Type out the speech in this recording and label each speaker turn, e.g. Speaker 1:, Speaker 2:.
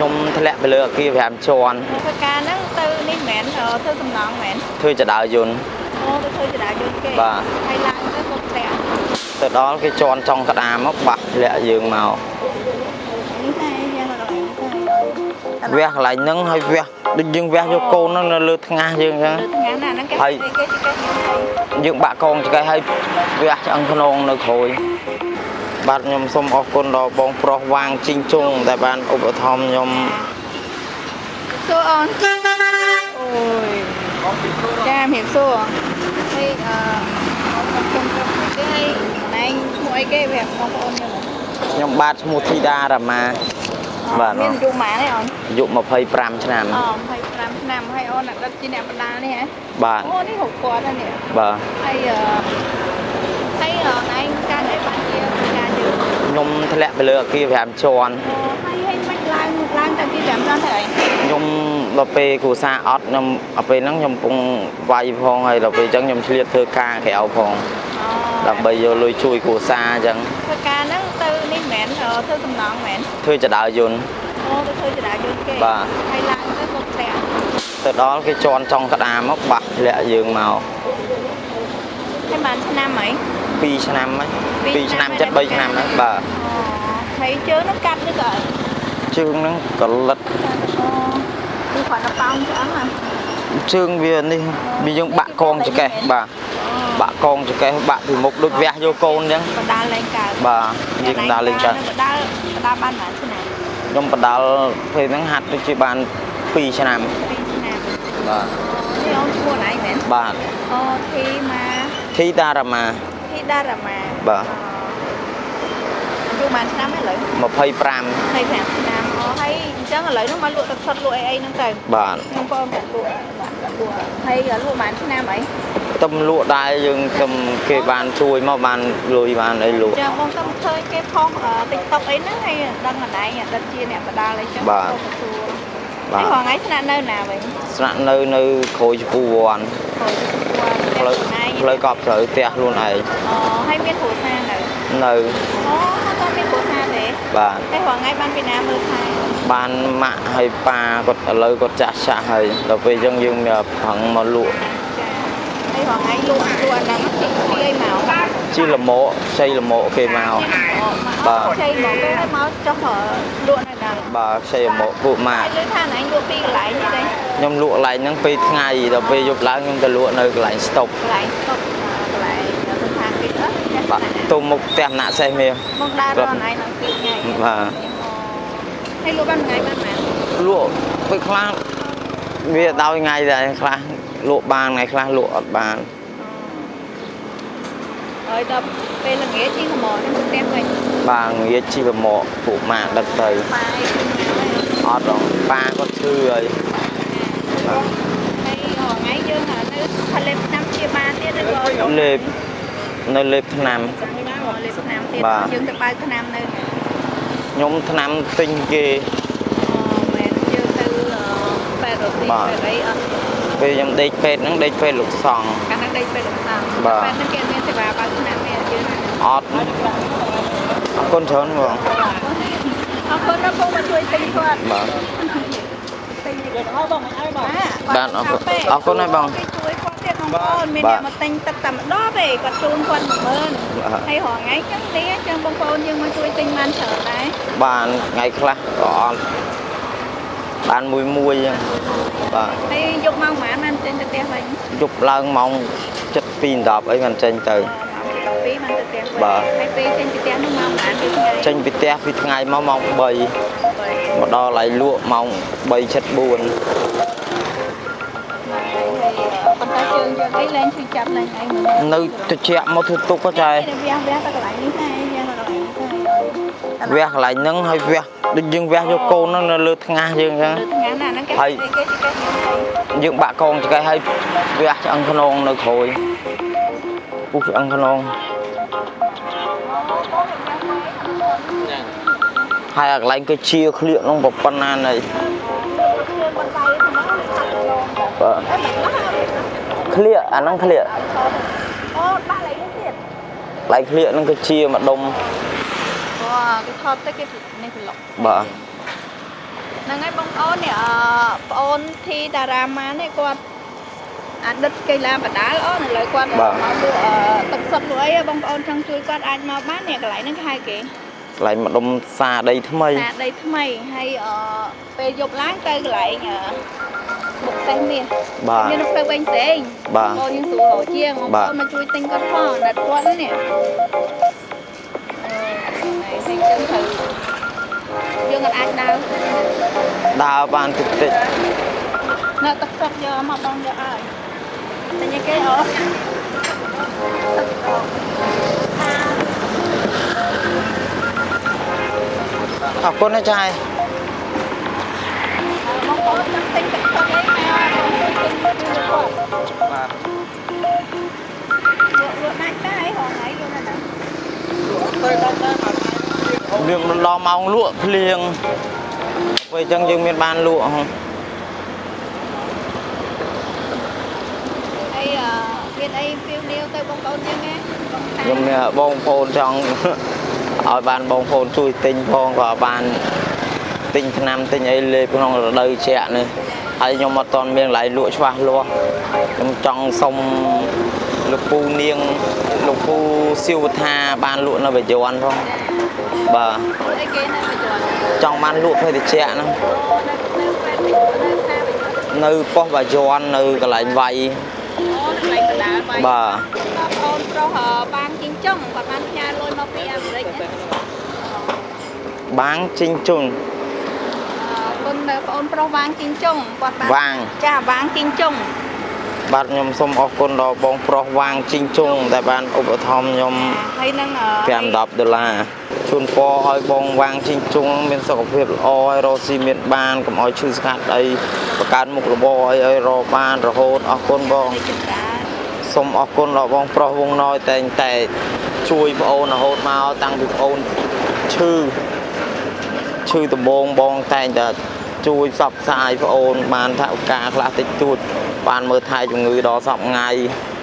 Speaker 1: ខ្ញុំធ្លាក់ទៅលើអគារ5ជាន់
Speaker 2: ធ្វើការហ្នឹងទៅនេះមិនមែនអឺធ្វើសំណងមិនមែន
Speaker 1: ធ្វើចដៅយន្ត
Speaker 2: អូទៅធ្វើចរាយន្តគេ
Speaker 1: បាទ
Speaker 2: ហើយឡើងទៅគាត់ធ្លាក់
Speaker 1: ទៅដល់គេជន់ចុងក្តារមកបាក់ធ្លាក់យើងមក
Speaker 2: នេះតែយ៉ាងកន្លែងទៅ
Speaker 1: វះកន្លែងហ្នឹងហើយវះដូចយើងវះយកកូនហ្នឹងនៅលើថ្ងាសយើងអញ្ចឹង
Speaker 2: លើថ្ងៃណាហ្នឹងគេ
Speaker 1: ហើយ
Speaker 2: គេគេគេ
Speaker 1: យើងបាក់កងឆ្កេះហើយវះឆ្អឹងខ្នងនៅក្រួយ បាទខ្ញុំសូមអរគុណដល់បងប្រុសវាងជីងជុងដែលបានឧបត្ថម្ភខ្ញុំ
Speaker 2: សួរអូនអូយចាមៀបសួរហើយអឺខ្ញុំខ្ញុំគេឲ្យណែមួយអីគេប្រាប់បងប្អូនខ្ញុំ
Speaker 1: ខ្ញុំបាទឈ្មោះធីតារាមាបាទ
Speaker 2: មានអាយុប៉ុន្មានទេអូន
Speaker 1: អាយុ25ឆ្នាំ
Speaker 2: អូ25ឆ្នាំហើយអូនអត់ជាអ្នកបណ្ដាលនេះហ៎
Speaker 1: បាទ
Speaker 2: អូនេះហូបគាត់ណានេះ
Speaker 1: បាទ
Speaker 2: ហើយអឺហើយអឺឯងការអីបានជាការយើង
Speaker 1: ខ្ញុំ ធ្លាក់ទៅលើអគារ5ជាន់
Speaker 2: អូហើយហើយមិនឡើងឡើងតាំងពី5ឆ្នាំទៅអី
Speaker 1: ខ្ញុំដល់ពេលគ្រូសាអត់ខ្ញុំដល់ពេលហ្នឹងខ្ញុំកំពុងវាយផងហើយដល់ពេលអញ្ចឹងខ្ញុំឆ្លៀតធ្វើការក្រៅផង
Speaker 2: អូ
Speaker 1: ដើម្បីយកលុយជួយគ្រួសារអញ្ចឹង
Speaker 2: ធ្វើការហ្នឹងទៅនេះមិនមែនអឺធ្វើសំណងមិនមែន
Speaker 1: ធ្វើចដៅយន្ត
Speaker 2: អូទៅធ្វើចរាយន្តគេ
Speaker 1: បាទ
Speaker 2: ហើយឡើងទៅគាត់ធ្លាក់
Speaker 1: ទៅដល់គេជន់ចុងក្តារមកបាក់ធ្លាក់យើងមក
Speaker 2: ហើយបានឆ្នាំអី
Speaker 1: 2ឆ្នាំហើយ
Speaker 2: ពីរ
Speaker 1: 2ឆ្នាំ
Speaker 2: ឆ្នាំ
Speaker 1: ចិត្ត
Speaker 2: ហើយ
Speaker 1: 3ឆ្នាំហើយបាទ
Speaker 2: អូហើយជើងហ្នឹងកាត់ឬក៏អី
Speaker 1: ជើងហ្នឹងកលិត
Speaker 2: អូគឺគាត់ទៅប៉ោងឆ្អឹងហ៎
Speaker 1: ជើងវានេះវាយើងបាក់កងចកេះបាទបាក់កងចកេះបាក់ពីមុខដូចវះយកកូនអញ្ចឹង
Speaker 2: បដាលលេងកើត
Speaker 1: បាទយើងដើរលេងកើត
Speaker 2: បដាលបដាលបានប៉ុន្មានឆ្នាំ
Speaker 1: ខ្ញុំបដាល់ពេលហ្នឹងហាត់ដូចជាបាន2ឆ្នាំ
Speaker 2: 2ឆ្នាំ
Speaker 1: បាទ
Speaker 2: នេះអូនឈ្មោះអីមែន
Speaker 1: បាទ
Speaker 2: អូធីម៉ា
Speaker 1: ធីតារាមា
Speaker 2: ធីដារ៉ាម៉ា
Speaker 1: បាទ
Speaker 2: យូរបានឆ្នាំហើយឥឡូវ
Speaker 1: 25
Speaker 2: 25ឆ្នាំអូហើយអញ្ចឹងឥឡូវហ្នឹងមកលក់ទឹកសុទ្ធលក់អីអីហ្នឹងទៅ
Speaker 1: បាទ
Speaker 2: ខ្ញុំបងក៏លក់បាទលក់ហើយលក់បានឆ្នាំអី
Speaker 1: ទំលក់ដែរយើងទំគេបានជួយមកបានលុយបានអីលក់
Speaker 2: ចឹងបងទៅឃើញគេផុស TikTok អីហ្នឹងហើយដឹងអណៃអត់ជាអ្នកបដាលអីចឹង
Speaker 1: បាទ
Speaker 2: ទៅសួរ
Speaker 1: បា
Speaker 2: ហើយ
Speaker 1: ទ
Speaker 2: រងថ្ងៃស្នាក់នៅណាវិញ
Speaker 1: ស្នាក់នៅនៅក្រួយចំពោះវ័ន
Speaker 2: ព្រោះ
Speaker 1: ផ្លូវ ផ្លូវកប់ត្រូវផ្ទះខ្លួនឯង
Speaker 2: អូហើយមានគ្រួសារនៅ
Speaker 1: នៅ
Speaker 2: អូគាត់មានគ្រួសារទេ
Speaker 1: បាទ
Speaker 2: ហើយរងថ្ងៃបានពីណាមើលថែ
Speaker 1: បានម៉ាក់ហើយប៉ាគាត់ឥឡូវគាត់ចាស់ចាស់ហើយដល់ពេលអញ្ចឹងយើងមានប្រឹងមកលក់
Speaker 2: ចាហើយរងថ្ងៃលក់លក់អាហ្នឹងទីទីអីមក
Speaker 1: ជីលម៉ោខ្ចីលម៉ោគេមកបាទ
Speaker 2: ចៃមកគេឲ្យមកចុះលក់នៅហ្នឹង
Speaker 1: បាទខ្ចីលម៉ោពួកម៉ា
Speaker 2: ហើ
Speaker 1: ក់
Speaker 2: យលើថាណៃលក់ពីកន្លែងនេះទេ
Speaker 1: ខ្ញុំលក់កន្លែងហ្នឹងពេលថ្ងៃដល់ពេលយប់ឡើងខ្ញុំទៅលក់នៅកន្លែងស្តុប
Speaker 2: កន្លែងស្តុកកន្លែងសន្តានគេអត់ចាស់
Speaker 1: បាទ
Speaker 2: ណាស់
Speaker 1: ទុំមុខផ្ទះណាក់សេះមាស
Speaker 2: មកដើររកណៃនឹងពីថ្ងៃ
Speaker 1: បាទ
Speaker 2: ហើយលក់បានថ្ងៃបានម៉ាន
Speaker 1: លក់ពេលខ្លះវាដោយថ្ងៃដែរខ្លះលក់បានថ្ងៃខ្លះលក់អត់បាន
Speaker 2: ហើយដល់ពេលល្ងាចជីកម៉ោនេះមកផ្ទះវិញ
Speaker 1: បាទងាយជីវមកពួកម៉ាក់ដឹកទៅ
Speaker 2: បាយគឺណា
Speaker 1: អត់ហរប៉ាគាត់ឈឺហើយ
Speaker 2: ហើយថ្ងៃយើងនៅផលិតឆ្នាំជាបានទៀតឬក៏
Speaker 1: លេបនៅលេបឆ្នាំ
Speaker 2: លេបឆ្នាំទៀត
Speaker 1: បាទ
Speaker 2: យើងទៅបើកឆ្នាំនៅ
Speaker 1: ខ្ញុំឆ្នាំទិញគេ
Speaker 2: មែនយើងទៅប៉ែរ៉ូស៊ី
Speaker 1: បាទ
Speaker 2: ប៉ែរ៉ីអត់
Speaker 1: ពេលខ្ញុំដេកពេទ្យហ្នឹងដេកពេទ្យលោកសង្ឃ
Speaker 2: កាលណាដេកពេលដល់សាំ
Speaker 1: បាទ
Speaker 2: ប៉ែនឹងគេមានសេវាបើកឆ្នាំនេះយើងណា
Speaker 1: អត់អរ គុណច្រើនបង
Speaker 2: អរគុណដល់ពុកមកជួយទិញគាត់
Speaker 1: បាទ
Speaker 2: ទិញទៀតអស់បងមិនអីបង
Speaker 1: បាទអរគុណអរគុណហើយបង
Speaker 2: ជួយគាត់ទៀតបងប្អូនមានអ្នកមកទិញទឹកតែម្ដងទេគាត់ជូនគាត់10000ហើយរងថ្ងៃចឹងទេចឹងបងប្អូនយើងមកជួយទិញបានច្រើនដែរ
Speaker 1: បានថ្ងៃខ្លះក៏អត់បានមួយមួយចឹងបាទ
Speaker 2: ហើយយកម៉ោងប៉ុន្មានបានចេញទៅផ្ទះវិញ
Speaker 1: យប់ឡើងម៉ោង7:10អីបានចេញទៅ
Speaker 2: បាទ 2បានទៅផ្ទះវិញ
Speaker 1: បាទ
Speaker 2: ហើយពេលចេញពីផ្ទះនោះម៉ោងប៉ុន្មានពីថ្ងៃ
Speaker 1: ចេញពីផ្ទះពីថ្ងៃមកម៉ោង3មកដល់ឡៃលក់ម៉ោង3ជិត4
Speaker 2: បន្តែជើងយើងអីលែងឈឺចាប់ឡើងអី
Speaker 1: នៅត្រជាក់មកធ្វើទុកក៏ចែ
Speaker 2: វះវះទៅកន្លែងនេះដែរយើងទៅកន្លែងនេះ
Speaker 1: វះកន្លែងហ្នឹងហើយវះដូចយើងវះយកកូនហ្នឹងនៅលើថ្ងាសយើងអញ្ចឹង
Speaker 2: លើថ្ងាសណាហ្នឹងគេគេគេ
Speaker 1: យើងបាក់កងចង្កេះហើយវះឆ្អឹងខ្នងនៅក្រួយពុះឆ្អឹងខ្នង ហើយអាកន្លែងគេជាក្លៀកហ្នឹងប្រប៉ុណ្ណានៃបាទក្លៀកអាហ្នឹងក្លៀក
Speaker 2: អូដាក់លេងទៀត
Speaker 1: កន្លែងក្លៀកហ្នឹងគេជាម្ដុំ
Speaker 2: អូគេថតទៅគេនេះប្លុក
Speaker 1: បាទ
Speaker 2: ហ្នឹងហើយបងប្អូននេះអឺប្អូនធីតារាម៉ាននេះគាត់អតីតកីឡាបដាល្អឥឡូវគាត់មកលក់អឺទឹកសុទ្ធលក់អីបងប្អូនចង់ជួយគាត់អាចមកបាននេះកន្លែងហ្នឹងគេហៅគេ
Speaker 1: កន្លែងម្ដុំសាដីថ្មី
Speaker 2: តាដីថ្មីហើយអឺពេលយប់ឡើងទៅកន្លែងអឺមុខសេះមាស
Speaker 1: បាទ
Speaker 2: មាននៅផ្លូវវិញផ្សេង
Speaker 1: បាទ
Speaker 2: បងប្អូនយើងស្រួលរកជាងបង
Speaker 1: បា
Speaker 2: ប្ទអូនមកជួយទិញគាត់ផងណាត់គាត់ហ្នឹងនេះអឺហ្នឹងហើយចឹងត្រូវយើងអាចដើរ
Speaker 1: ដើរបានតិចតិច
Speaker 2: នៅទឹកសុកយកមកបងយកឲ្យតែញ៉ាគេអូទឹកអោ
Speaker 1: អរគុណណាចាយ
Speaker 2: បងប្អូនចង់ទិញទឹកសុកអី មកបងទិញពីគាត់
Speaker 1: បាទ
Speaker 2: លក់លក់ដាច់តែហងហើយលក់ណាស់
Speaker 1: វាដល់ម៉ោង លក់ភ្លៀងពេលអញ្ចឹងយើងមានបានលក់ហ៎
Speaker 2: អីអឺមានអីពីវនាវទៅបងប្អូនយើងណាបងតា
Speaker 1: ខ្ញុំមានបងប្អូនចង់ឲ្យបានបងប្អូនជួយទិញផងក៏បានទិញថ្នាំទិញអីលេបក្នុងរដូវជាក់នេះហើយខ្ញុំអត់ទាន់មានកន្លែងលក់ច្បាស់លាស់ខ្ញុំចង់សុំលោកពូនាងលោកពូសៀវថាបានលក់នៅបច្ចុប្បន្នផងបាទ
Speaker 2: អីគេនៅបច្ចុប្បន្ន
Speaker 1: ចង់បានលក់ភេទជ្ជៈហ្នឹង
Speaker 2: អូនៅនៅពេទ្យនៅខាបច្ចុប្បន្ន
Speaker 1: នៅប៉ុស្តិ៍បាយ័ននៅកន្លែងវាយ
Speaker 2: អូនៅកន្លែងបណ្ដាលបាយ
Speaker 1: បាទ
Speaker 2: បងប្អូនប្រុសអឺបាងជីង ចុងគាត់បានផ្ញើលុយមកពីអាមេរិកណា
Speaker 1: បាងជីងជុន
Speaker 2: អឺគុណនៅបងប្អូនប្រុសវាងជីងចុងគាត់បាន
Speaker 1: វាង
Speaker 2: ចាវាងជីងចុង
Speaker 1: បាទខ្ញុំសូមអរគុណដល់បងប្រុសវាងជីងជុងដែលបានឧបត្ថម្ភខ្ញុំ
Speaker 2: ហើយនឹងអឺ
Speaker 1: 5 10ដុល្លារជូនពរឲ្យបងវាងជីងជុងមានសុខភាពល្អហើយរកស៊ីមានបានកុំឲ្យឈឺស្កាត់អីបង្កើតមុខរបរអីឲ្យរកបានរហូតអរគុណបង
Speaker 2: នេះចម្រើន
Speaker 1: សូមអរគុណដល់បងប្រុសវងណយតែងតែជួយប្អូនរហូតមកតាំងពីប្អូនឈឺឈឺដំបងបងតែងតែជួយផ្សព្វផ្សាយប្អូនបានថាឱកាសខ្លះតិចតួចបានមើលថែជំងឺដល់សពថ្ងៃ